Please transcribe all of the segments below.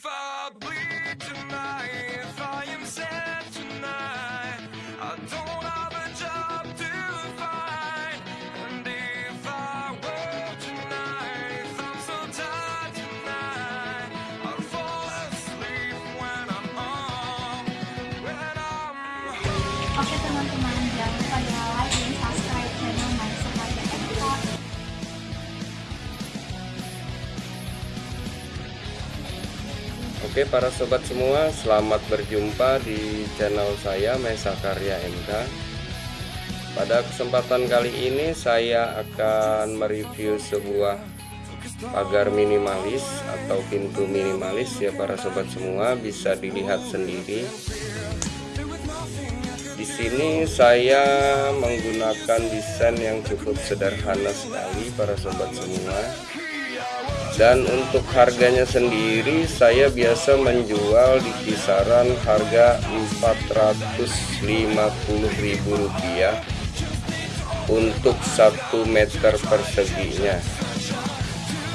if I bleed tonight, if I am sad tonight, I don't have a job to find. And if I were tonight, if I'm so tired tonight, I'd fall asleep when I'm home, when I'm home. Oke teman-teman, jangan lupa ya like dan subscribe Oke para sobat semua, selamat berjumpa di channel saya Mesa Karya MK. Pada kesempatan kali ini saya akan mereview sebuah pagar minimalis atau pintu minimalis ya para sobat semua bisa dilihat sendiri. Di sini saya menggunakan desain yang cukup sederhana sekali para sobat semua dan untuk harganya sendiri saya biasa menjual di kisaran harga Rp450.000 untuk 1 meter perseginya.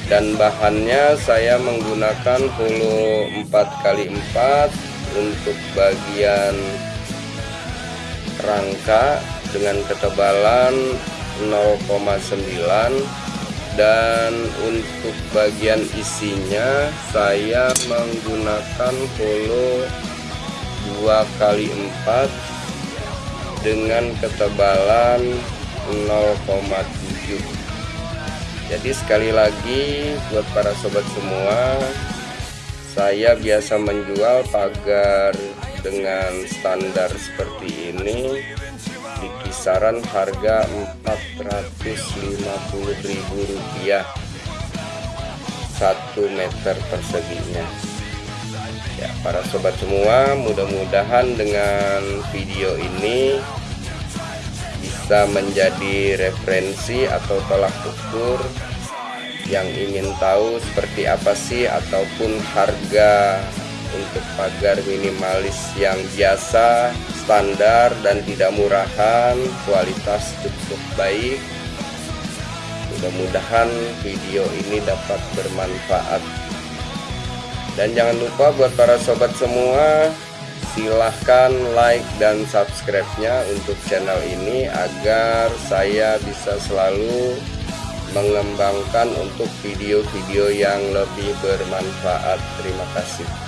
Dan bahannya saya menggunakan hulu 4x4 untuk bagian rangka dengan ketebalan 0,9 dan untuk bagian isinya saya menggunakan holo 2 kali 4 dengan ketebalan 0,7 jadi sekali lagi buat para sobat semua saya biasa menjual pagar dengan standar seperti ini kisaran harga Rp450.000 1 meter perseginya. Ya para sobat semua mudah-mudahan dengan video ini bisa menjadi referensi atau tolak ukur yang ingin tahu seperti apa sih ataupun harga untuk pagar minimalis yang biasa standar dan tidak murahan kualitas cukup baik. Mudah-mudahan video ini dapat bermanfaat. Dan jangan lupa buat para sobat semua silahkan like dan subscribe nya untuk channel ini agar saya bisa selalu mengembangkan untuk video-video yang lebih bermanfaat. Terima kasih